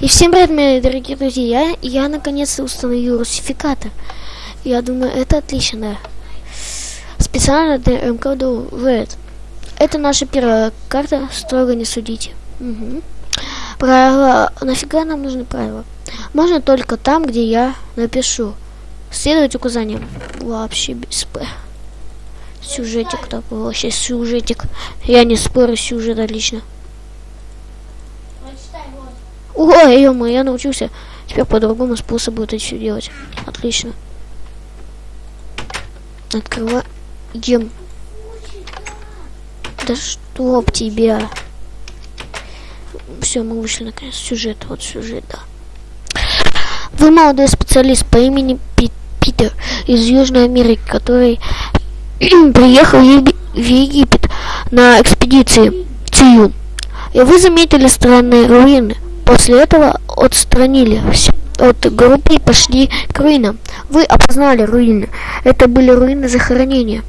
И всем привет, мои дорогие друзья. Я, я наконец-то установил русификатор. Я думаю, это отлично. Специально для МКДУ Red. Это наша первая карта, строго не судите. Угу. Правила. Нафига нам нужны правила? Можно только там, где я напишу. Следовать указаниям. Вообще без П. Сюжетик такой, вообще сюжетик. Я не спорю, сюжет отлично. Ой, ё я научился теперь по другому способу это все делать. Отлично. Открываем. Да чтоб тебя. Все, мы вышли наконец. Сюжет, вот сюжет, да. Вы молодой специалист по имени Пит Питер из Южной Америки, который приехал в Египет на экспедиции Цию. И вы заметили странные руины. После этого отстранили от группы и пошли к руинам. Вы опознали руины. Это были руины захоронения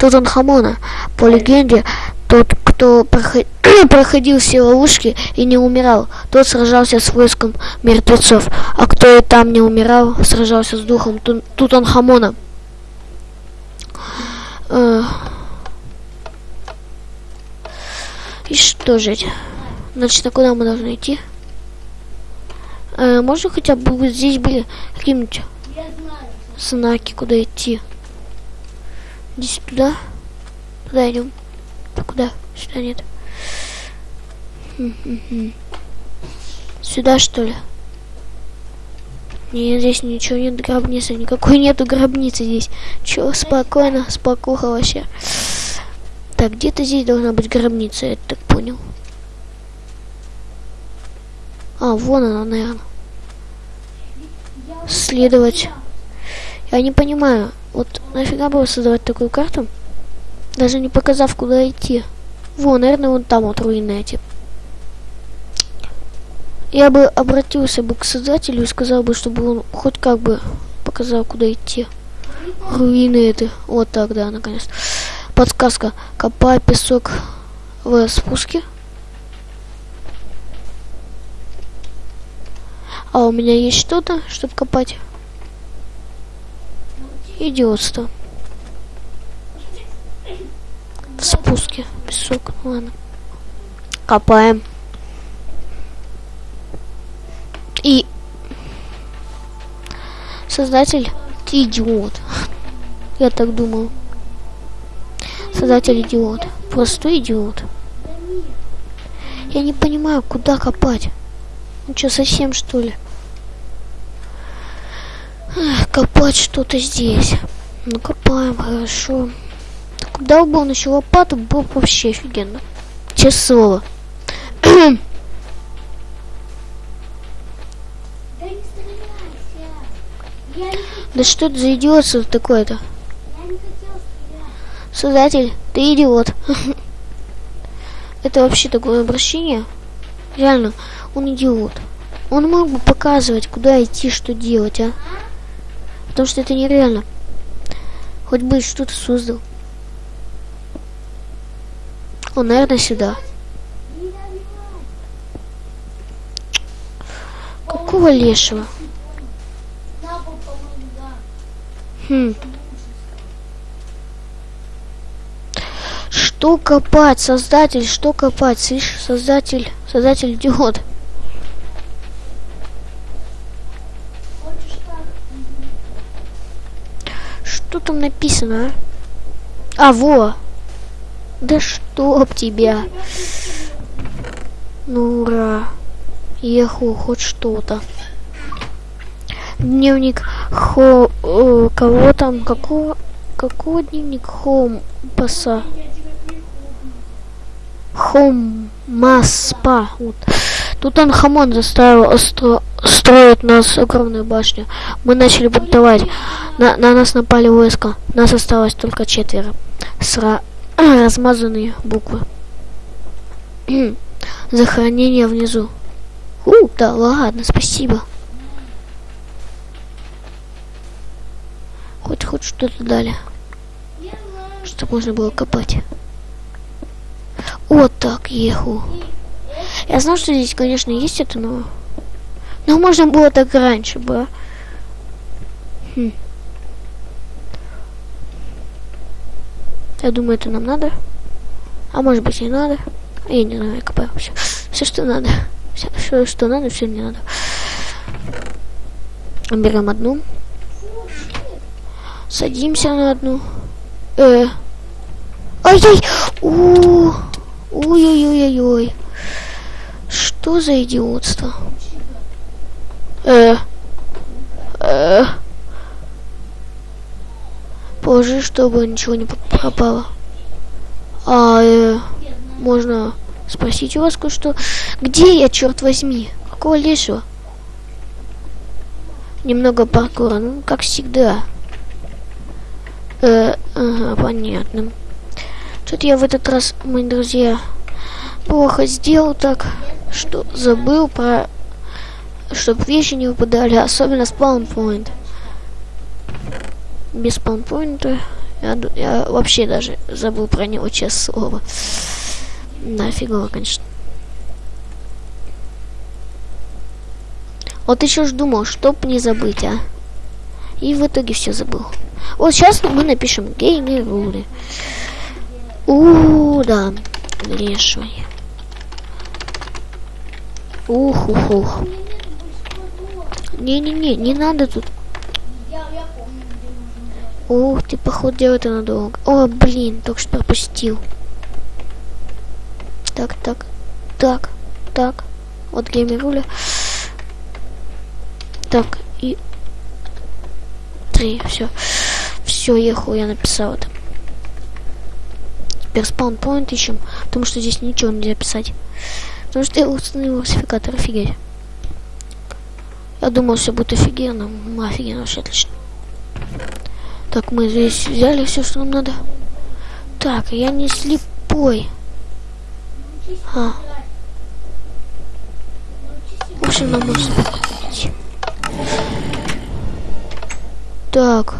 Тутанхамона. По легенде, тот, кто проходил все ловушки и не умирал, тот сражался с войском мертвецов, а кто и там не умирал, сражался с духом Тутанхамона. Э. И что же? Значит, а куда мы должны идти? А, можно хотя бы вот здесь были какие-нибудь знаки, куда идти? Здесь туда? Туда идем. Куда? Сюда нет. Сюда что ли? Нет, здесь ничего нет гробницы. Никакой нету гробницы здесь. Чё, спокойно, спокуха вообще. Так, где-то здесь должна быть гробница, я так понял. А, вон она, наверное. Следовать. Я не понимаю, вот нафига было создавать такую карту, даже не показав, куда идти. Вон, наверное, вон там вот руины эти. Я бы обратился бы к создателю и сказал бы, чтобы он хоть как бы показал, куда идти. Руины это. Вот так, да, наконец. Подсказка. Копай песок в спуске. А у меня есть что-то, чтобы копать? Идиотство. В спуске. Песок. Ладно. Копаем. И создатель ты идиот. Я так думал. Создатель идиот. Простой идиот. Я не понимаю, куда копать. Ну что, совсем что ли? Эх, копать что-то здесь. Ну копаем, хорошо. Куда бы он еще лопату, было бы вообще офигенно. Часово. Да что это за идиотство такое-то? Создатель, ты идиот. это вообще такое обращение? Реально, он идиот. Он мог бы показывать, куда идти, что делать, а? Потому что это нереально. Хоть бы что-то создал. Он, наверное, сюда. Какого лешего? Хм. Что копать, создатель, что копать? Слышь, создатель, создатель идиот. Что там написано, а? А, во. Да чтоб тебя. Ну, ура. Еху, хоть что-то. Дневник хо... Э, кого там? Какого... Какого дневник Хом паса? Хом Маспа. Вот. Тут он Хамон заставил стро строить нас огромную башню. Мы начали бунтовать. На, на нас напали войска. Нас осталось только четверо. Сра размазанные буквы. Захоронение внизу. У, да ладно, спасибо. Хоть хоть что-то дали. Чтобы можно было копать. Вот так, еху. Я знал, что здесь, конечно, есть это, но Ну, можно было так раньше бы. Хм. Я думаю, это нам надо. А может быть, не надо. Я не знаю, я копаю все. Все, что надо. Все, все что надо, все не надо. Берем одну. Садимся на одну. Э. Ай-яй! Ой-ой-ой-ой-ой. Что за идиотство? Э. Э. Положи, чтобы ничего не пропало. А, э, можно спросить у вас кое-что. Где я, черт возьми? Какого лешего? Немного паркура, ну, как всегда. Э, ага, понятно. Что-то я в этот раз, мои друзья, плохо сделал так, что забыл про... Чтобы вещи не выпадали, особенно спаунпоинт. Без спаунпоинта я, я вообще даже забыл про него, честное слово. Нафигово, конечно. Вот еще ж думал, чтоб не забыть, а. И в итоге все забыл. Вот сейчас мы напишем геймерули. У, да, леший. Ух, ух, ух. Не-не-не, не надо тут. Ух ты, походу, делать это надолго. О, блин, только что пропустил. Так, так, так, так. Вот геймеруля. Так, и... Три, все. Все, ехал, я написал это. Теперь спаунпоинт ищем, потому что здесь ничего нельзя писать. Потому что я установил классификатор, офигеть. Я думал, все будет офигенно. Офигенно, вообще отлично. Так, мы здесь взяли все, что нам надо. Так, я не слепой. А. В нам нужно Так.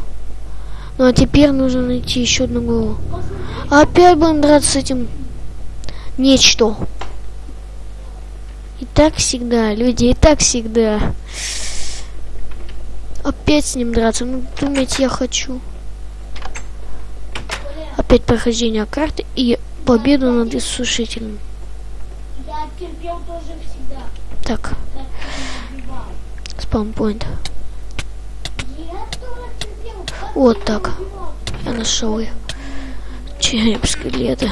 Ну а теперь нужно найти еще одну голову. Опять будем драться с этим нечто. И так всегда, люди, и так всегда. Опять с ним драться. Ну, думаете, я хочу. Опять прохождение карты и победу над иссушителем. Я терпел тоже всегда. Так. Спаунпоинт. Вот так. Я нашел ее. Череп скелета.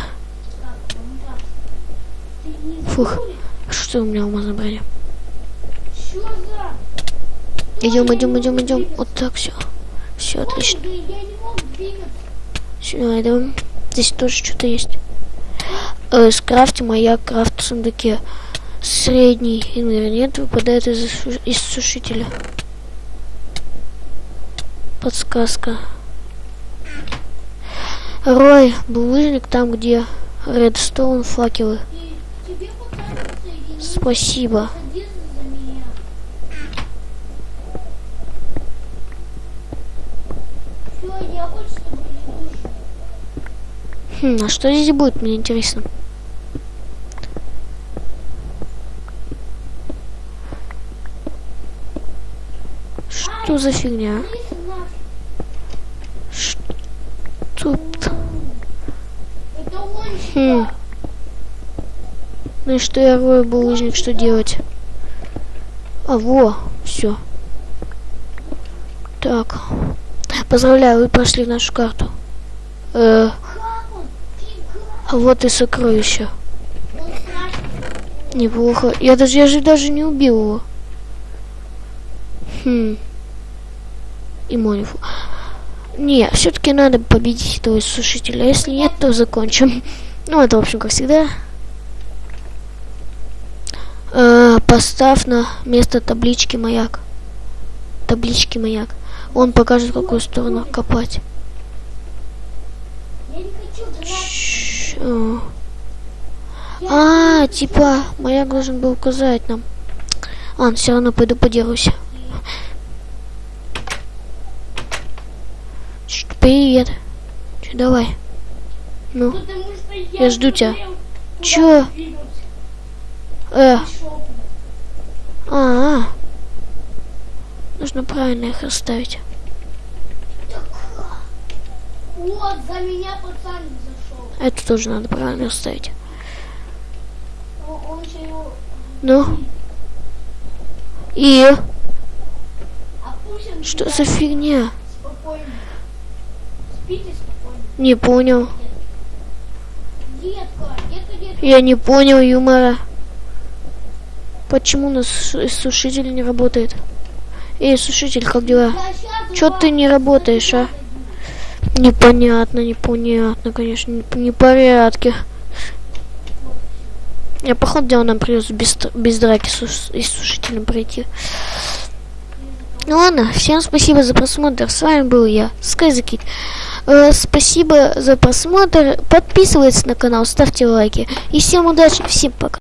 Фух. Что у меня ума забрали? Идем, идем, идем, идем. Вот так все. Все отлично. Сюда идем. Здесь тоже что-то есть. Э, скрафте маяк, крафт в сундуке. Средний ингредиент выпадает из, из сушителя. Подсказка. Рой, булыжник там, где редстоун факелы. Спасибо. Хм, а что здесь будет, мне интересно. Что за фигня? Что Хм. Ну и что я рою булыжник, что делать? А, во, все. Так. Поздравляю, вы прошли нашу карту. Э, а вот и сокровище. Неплохо. Я даже, я же даже не убил его. Хм. И Монифу. Не, все-таки надо победить этого сушителя. Если нет, то закончим. Ну, это, в общем, как всегда. Э, поставь на место таблички маяк. Таблички маяк. Он покажет, какую сторону копать. А, типа, маяк должен был указать нам. Ладно, все равно пойду поделаюсь. Привет. Че, давай. Ну, я, жду тебя. Чё? Э. -а, -а. нужно правильно их расставить. Вот, за меня пацан зашел. Это тоже надо правильно расставить. Он, он же его... Ну. И А что за фигня? спокойно. Спите спокойно. Не понял. Детка, детка, детка. Я не понял юмора. Почему у нас су- сушитель не работает? Эй, сушитель, как дела? Щас Чё ты не работаешь, а? Непонятно, непонятно, конечно, не, непорядки. Я походу дела нам придется без, без драки с, ус- и сушителем пройти. Ну ладно, всем спасибо за просмотр. С вами был я, Скайзакит. Э, спасибо за просмотр. Подписывайтесь на канал, ставьте лайки. И всем удачи, всем пока.